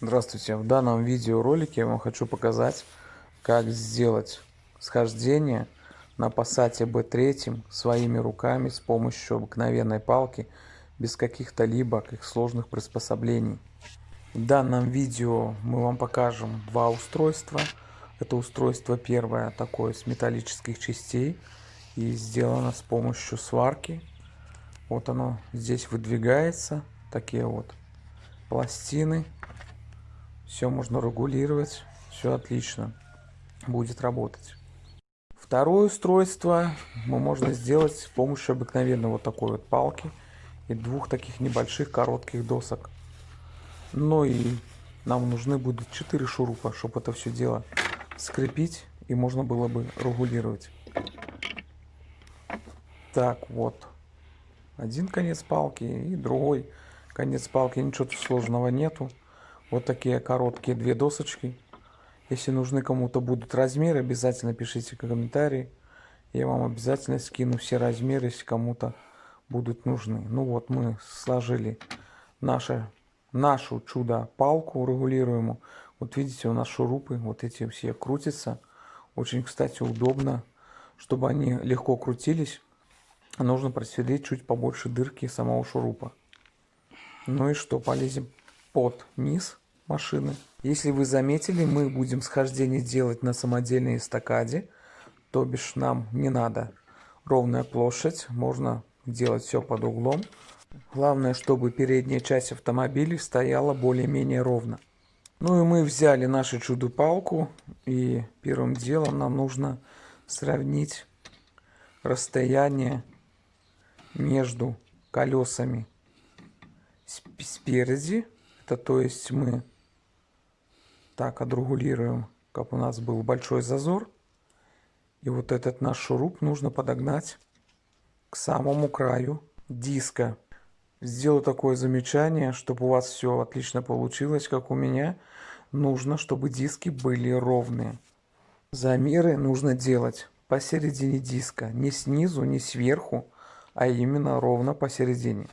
Здравствуйте! В данном видеоролике я вам хочу показать, как сделать схождение на Passat B3 своими руками с помощью обыкновенной палки, без каких-то либо как сложных приспособлений. В данном видео мы вам покажем два устройства. Это устройство первое такое с металлических частей и сделано с помощью сварки. Вот оно здесь выдвигается, такие вот пластины все можно регулировать, все отлично будет работать. Второе устройство мы можно сделать с помощью обыкновенной вот такой вот палки и двух таких небольших коротких досок. Ну и нам нужны будут 4 шурупа, чтобы это все дело скрепить и можно было бы регулировать. Так, вот. Один конец палки и другой конец палки. Ничего сложного нету. Вот такие короткие две досочки. Если нужны кому-то будут размеры, обязательно пишите комментарии. Я вам обязательно скину все размеры, если кому-то будут нужны. Ну вот мы сложили наше, нашу чудо-палку регулируемую. Вот видите, у нас шурупы, вот эти все крутятся. Очень, кстати, удобно. Чтобы они легко крутились, нужно просверлить чуть побольше дырки самого шурупа. Ну и что, полезем под низ машины. Если вы заметили, мы будем схождение делать на самодельной эстакаде, то бишь нам не надо ровная площадь, можно делать все под углом. Главное, чтобы передняя часть автомобиля стояла более-менее ровно. Ну и мы взяли нашу чудо-палку и первым делом нам нужно сравнить расстояние между колесами спереди. Это то есть мы так отрегулируем, как у нас был большой зазор. И вот этот наш шуруп нужно подогнать к самому краю диска. Сделаю такое замечание, чтобы у вас все отлично получилось, как у меня. Нужно, чтобы диски были ровные. Замеры нужно делать посередине диска. Не снизу, не сверху, а именно ровно посередине.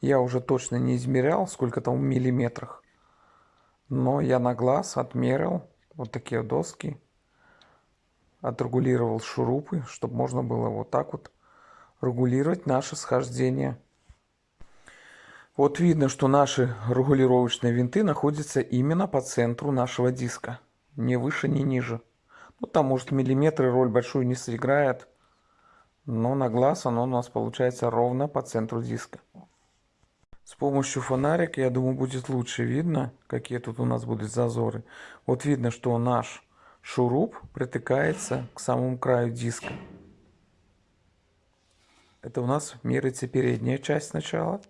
Я уже точно не измерял, сколько там в миллиметрах. Но я на глаз отмерил вот такие доски, отрегулировал шурупы, чтобы можно было вот так вот регулировать наше схождение. Вот видно, что наши регулировочные винты находятся именно по центру нашего диска. Ни выше, ни ниже. Ну, там, может, миллиметры роль большую не сыграет. Но на глаз оно у нас получается ровно по центру диска. С помощью фонарика, я думаю, будет лучше видно, какие тут у нас будут зазоры. Вот видно, что наш шуруп притыкается к самому краю диска. Это у нас меряется передняя часть сначала.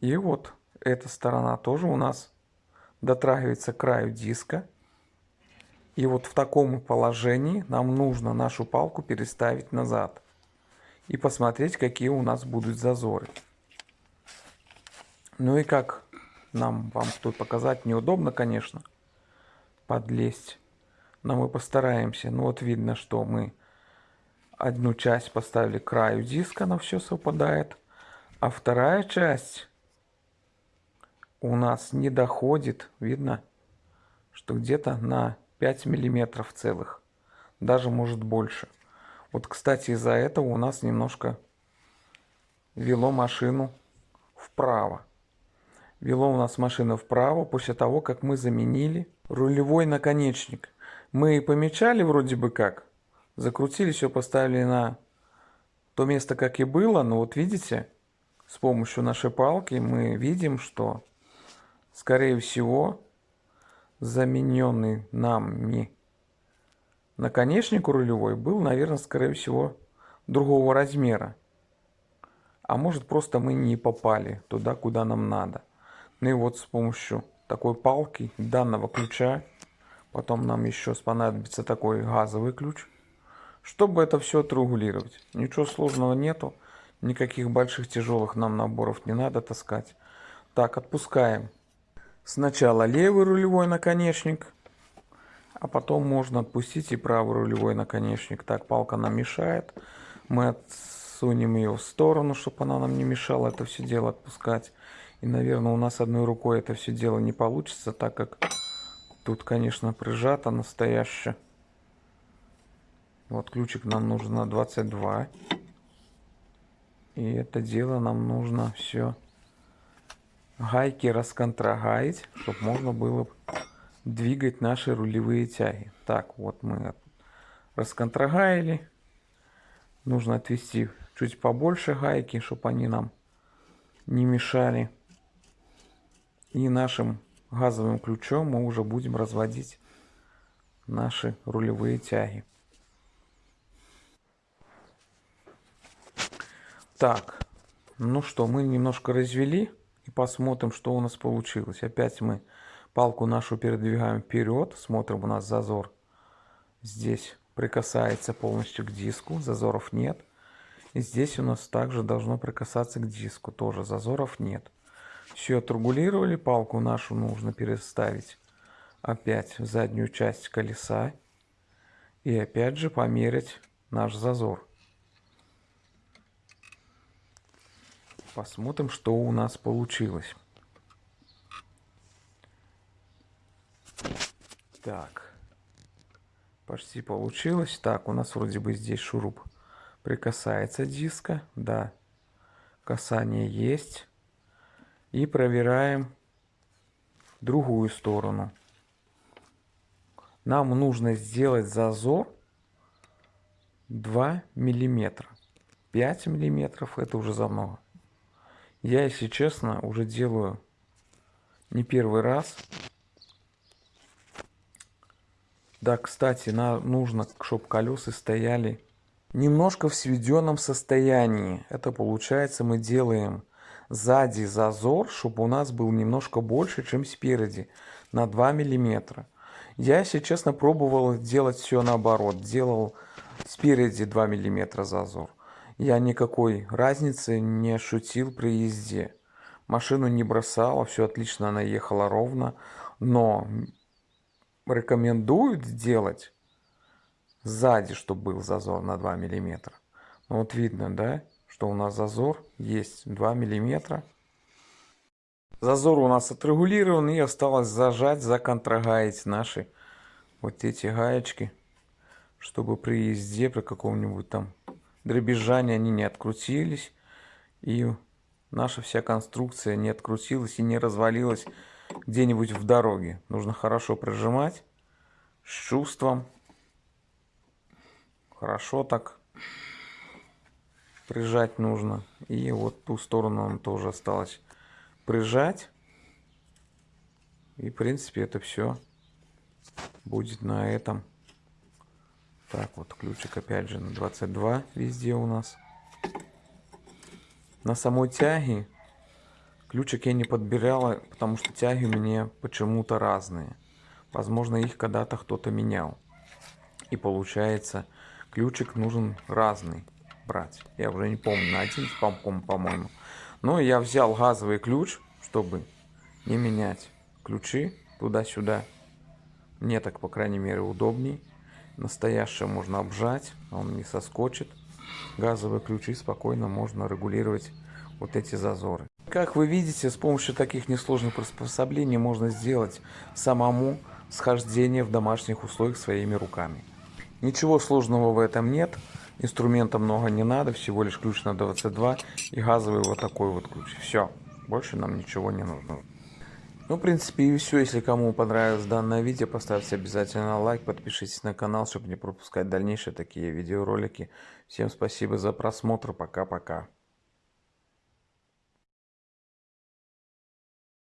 И вот эта сторона тоже у нас дотрагивается к краю диска. И вот в таком положении нам нужно нашу палку переставить назад. И посмотреть, какие у нас будут зазоры. Ну и как нам вам тут показать, неудобно, конечно, подлезть. Но мы постараемся. Ну вот видно, что мы одну часть поставили к краю диска, на все совпадает. А вторая часть у нас не доходит, видно, что где-то на 5 миллиметров целых. Даже может больше. Вот, кстати, из-за этого у нас немножко вело машину вправо. Вело у нас машина вправо после того, как мы заменили рулевой наконечник. Мы помечали вроде бы как, закрутили, все поставили на то место, как и было, но вот видите, с помощью нашей палки мы видим, что, скорее всего, замененный нами наконечник рулевой был, наверное, скорее всего, другого размера. А может просто мы не попали туда, куда нам надо. Ну и вот с помощью такой палки, данного ключа, потом нам еще понадобится такой газовый ключ, чтобы это все отрегулировать. Ничего сложного нету, никаких больших тяжелых нам наборов не надо таскать. Так, отпускаем. Сначала левый рулевой наконечник, а потом можно отпустить и правый рулевой наконечник. Так, палка нам мешает. Мы отсунем ее в сторону, чтобы она нам не мешала это все дело отпускать. И, наверное, у нас одной рукой это все дело не получится, так как тут, конечно, прижато настоящее. Вот ключик нам нужен на 22. И это дело нам нужно все гайки расконтрагаить, чтобы можно было двигать наши рулевые тяги. Так, вот мы расконтрагаили. Нужно отвести чуть побольше гайки, чтобы они нам не мешали. И нашим газовым ключом мы уже будем разводить наши рулевые тяги. Так, ну что, мы немножко развели и посмотрим, что у нас получилось. Опять мы палку нашу передвигаем вперед, смотрим, у нас зазор здесь прикасается полностью к диску, зазоров нет. И здесь у нас также должно прикасаться к диску, тоже зазоров нет. Все отрегулировали, палку нашу нужно переставить опять в заднюю часть колеса и опять же померить наш зазор. Посмотрим, что у нас получилось. Так. Почти получилось. Так, у нас вроде бы здесь шуруп прикасается диска. Да. Касание есть. И проверяем другую сторону. Нам нужно сделать зазор 2 миллиметра. 5 миллиметров это уже за много. Я, если честно, уже делаю не первый раз. Да, кстати, на, нужно, чтобы колеса стояли немножко в сведенном состоянии. Это получается мы делаем сзади зазор, чтобы у нас был немножко больше, чем спереди, на 2 миллиметра. Я, если честно, пробовал делать все наоборот. Делал спереди 2 миллиметра зазор я никакой разницы не ощутил при езде. Машину не бросала, все отлично, она ехала ровно. Но рекомендуют делать сзади, чтобы был зазор на 2 миллиметра. Ну, вот видно, да, что у нас зазор есть 2 миллиметра. Зазор у нас отрегулирован и осталось зажать, законтрагаить наши вот эти гаечки, чтобы при езде, при каком-нибудь там дребезжания они не открутились, и наша вся конструкция не открутилась и не развалилась где-нибудь в дороге. Нужно хорошо прижимать, с чувством, хорошо так прижать нужно. И вот ту сторону нам тоже осталось прижать. И в принципе это все будет на этом. Так, вот ключик опять же на 22 везде у нас. На самой тяге ключик я не подбирала, потому что тяги меня почему-то разные. Возможно, их когда-то кто-то менял. И получается, ключик нужен разный брать. Я уже не помню, на один по-моему. Но я взял газовый ключ, чтобы не менять ключи туда-сюда. Мне так, по крайней мере, удобней. Настоящее можно обжать, он не соскочит. Газовые ключи спокойно можно регулировать вот эти зазоры. Как вы видите, с помощью таких несложных приспособлений можно сделать самому схождение в домашних условиях своими руками. Ничего сложного в этом нет. Инструмента много не надо, всего лишь ключ на 22 и газовый вот такой вот ключ. Все, больше нам ничего не нужно. Ну, в принципе, и все. Если кому понравилось данное видео, поставьте обязательно лайк, подпишитесь на канал, чтобы не пропускать дальнейшие такие видеоролики. Всем спасибо за просмотр. Пока-пока.